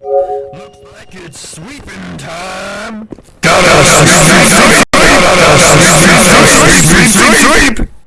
Looks like it's sweeping time. Gotta sweep, sweep, sweep, sweep sweep, sweep, sweep, sweep.